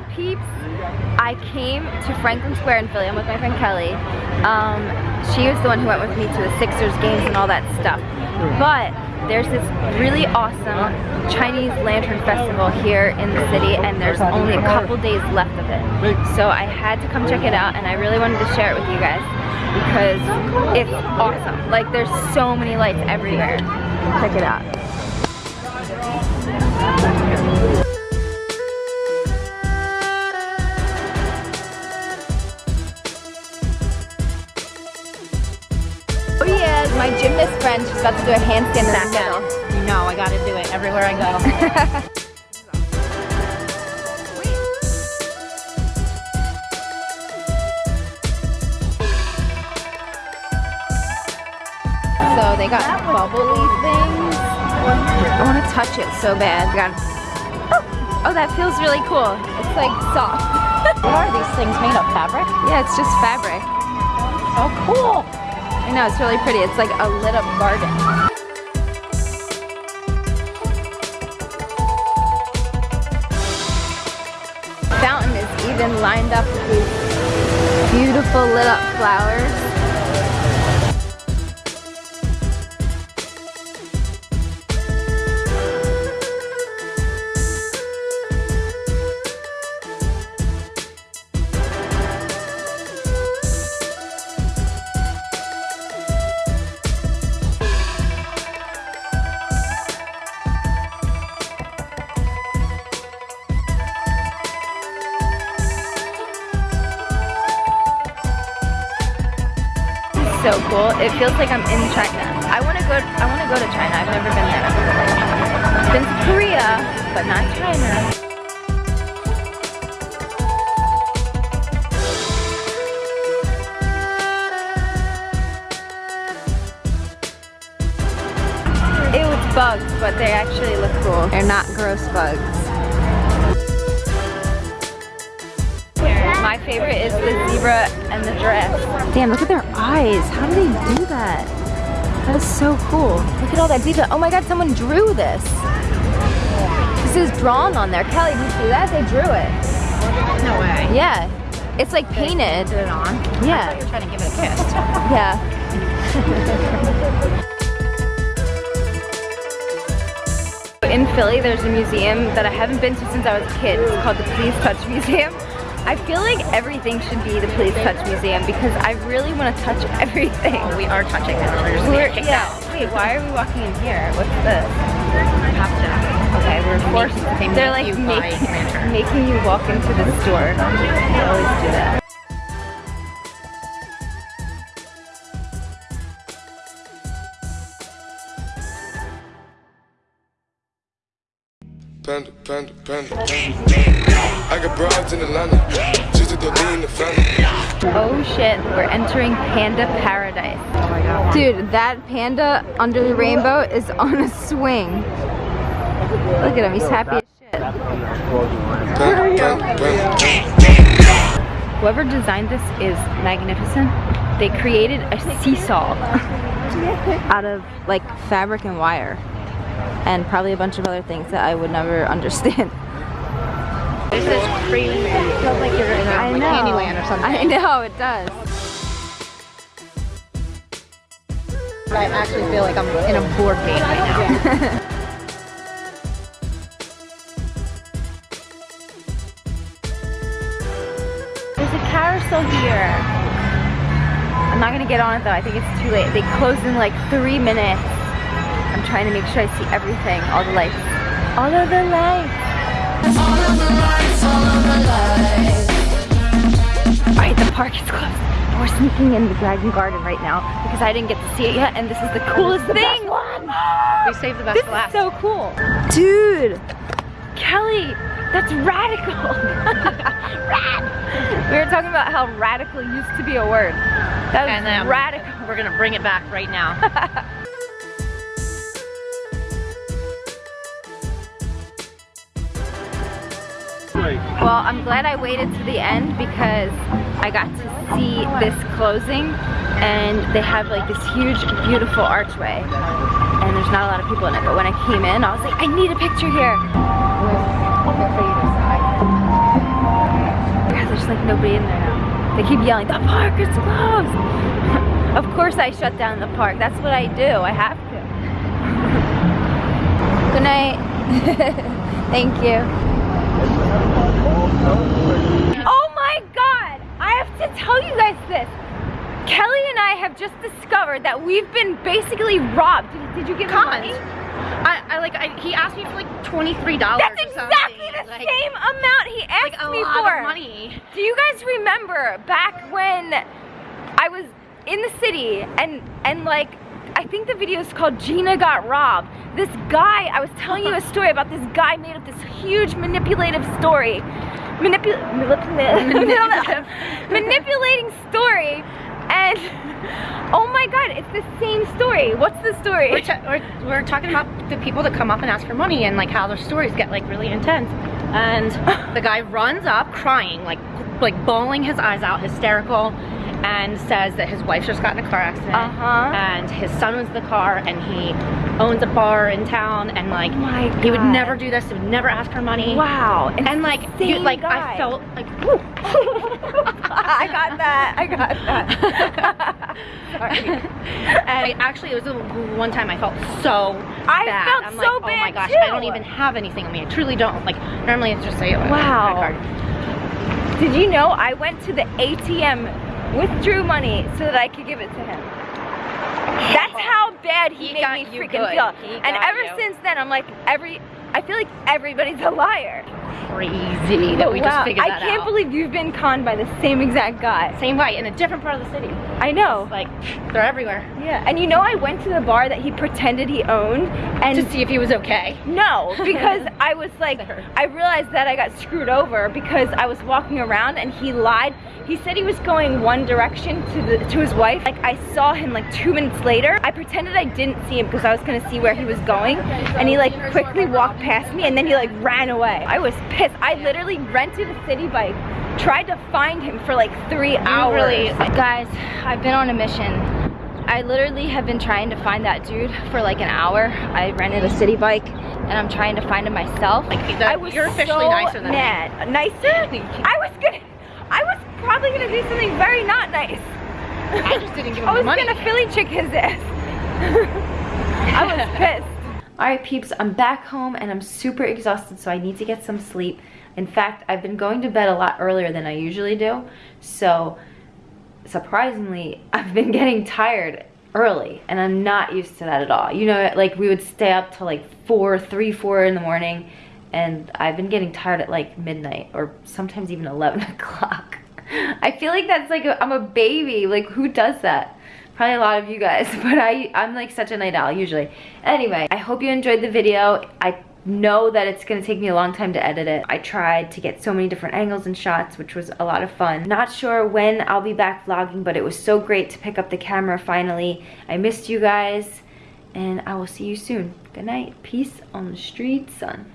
up peeps? I came to Franklin Square in Philly. I'm with my friend Kelly. Um, she was the one who went with me to the Sixers games and all that stuff. But there's this really awesome Chinese Lantern Festival here in the city and there's only a couple days left of it. So I had to come check it out and I really wanted to share it with you guys because it's awesome. Like there's so many lights everywhere. Check it out. Friend, she's about to do a handstand in the middle. You know, I gotta do it everywhere I go. So they got bubbly things. I want to touch it so bad. Got oh, oh, that feels really cool. It's like soft. what are these things made of? Fabric? Yeah, it's just fabric. Oh, cool. I know, it's really pretty. It's like a lit up garden. Fountain is even lined up with beautiful lit up flowers. Cool. It feels like I'm in China. I want to go. I want to go to China. I've never been there. I've been to Korea, but not China. Ew, it's bugs, but they actually look cool. They're not gross bugs. My favorite is the zebra and the giraffe. Damn, look at their eyes. How do they do that? That is so cool. Look at all that detail. Oh my god, someone drew this. This is drawn on there. Kelly, did you see that? They drew it. No way. Yeah. It's like painted. Put it on? Yeah. You're trying to give it a kiss. Yeah. In Philly, there's a museum that I haven't been to since I was a kid. It's called the Please Touch Museum. I feel like everything should be the Please Touch Museum because I really want to touch everything. Oh, we are touching it. We're just We're, kicked yeah. out. Wait, why are we walking in here? What's this? We. Okay, we're forced. They make They're like you buy making, making you walk into the store. They always do that. Panda, panda, panda, panda. I got broads in Atlanta, just to throw in the family. Oh shit, we're entering Panda Paradise. Oh my god. Dude, that panda under the rainbow is on a swing. Look at him, he's happy as shit. Whoever designed this is magnificent. They created a seesaw out of like fabric and wire. And probably a bunch of other things that I would never understand. Is. It feels like you're in a, I like know. Candyland or something. I know, it does. I actually feel like I'm in a board game right now. There's a carousel here. I'm not gonna get on it though. I think it's too late. They close in like three minutes. I'm trying to make sure I see everything, all the lights. All of the lights. Alright, the park is closed. We're sneaking in the Dragon Garden right now because I didn't get to see it yet and this is the coolest thing. we saved the best This for is last. so cool. Dude, Kelly, that's radical. Rad. We were talking about how radical used to be a word. That was and radical. we're gonna bring it back right now. Well, I'm glad I waited to the end because I got to see this closing and they have like this huge, beautiful archway and there's not a lot of people in it. But when I came in, I was like, I need a picture here. There's like nobody in there now. They keep yelling, the park is closed. of course I shut down the park. That's what I do. I have to. Good night. Thank you. Oh my god! I have to tell you guys this. Kelly and I have just discovered that we've been basically robbed. Did, did you give him money? I, I like I, he asked me for like $23 That's or exactly the like, same amount he asked like a me lot for. of money. Do you guys remember back when I was in the city and and like I think the video is called Gina Got Robbed. This guy, I was telling you a story about this guy made up this huge manipulative story. Manipu manipulative. manipulating story and oh my god, it's the same story. What's the story? We're, we're, we're talking about the people that come up and ask for money and like how their stories get like really intense. And the guy runs up crying, like like bawling his eyes out, hysterical, and says that his wife just got in a car accident. Uh-huh. And his son was in the car and he owns a bar in town and like Oh he would never do this, he would never ask for money. Wow. And it's like you like guy. I felt like. I got that. I got that. Sorry. and actually, it was the one time I felt so I bad. felt I'm so like, oh my bad, gosh, I don't even have anything on me. I truly don't. Like normally, it's just oh, Wow. card. Did you know I went to the ATM, withdrew money so that I could give it to him? That's how bad he, He made got me freaking good. feel. He And ever you. since then, I'm like every. I feel like everybody's a liar. Crazy that we wow, just figured I that out. I can't believe you've been conned by the same exact guy. Same guy in a different part of the city. I know. Like they're everywhere. Yeah. And you know, I went to the bar that he pretended he owned, and To see if he was okay. No, because I was like, I realized that I got screwed over because I was walking around and he lied. He said he was going one direction to the to his wife. Like I saw him like two minutes later. I pretended I didn't see him because I was gonna see where he was going, and he like quickly walked past me and then he like ran away. I was pissed. I literally rented a city bike, tried to find him for like three hours. really- guys, I've been on a mission. I literally have been trying to find that dude for like an hour. I rented a city bike and I'm trying to find him myself. Like, the- I was you're officially so nicer than me. mad. Nicer? I was gonna, I was probably gonna do something very not nice. I just didn't give him I was money. gonna Philly chick his ass. I was pissed. Alright peeps, I'm back home and I'm super exhausted so I need to get some sleep. In fact, I've been going to bed a lot earlier than I usually do. So surprisingly, I've been getting tired early and I'm not used to that at all. You know, like we would stay up till like four, three, four in the morning and I've been getting tired at like midnight or sometimes even 11 o'clock. I feel like that's like, i I'm a baby. Like who does that? Probably a lot of you guys, but I, I'm like such a night owl usually. Anyway, I hope you enjoyed the video. I know that it's gonna take me a long time to edit it. I tried to get so many different angles and shots, which was a lot of fun. Not sure when I'll be back vlogging, but it was so great to pick up the camera finally. I missed you guys, and I will see you soon. Good night. Peace on the street, son.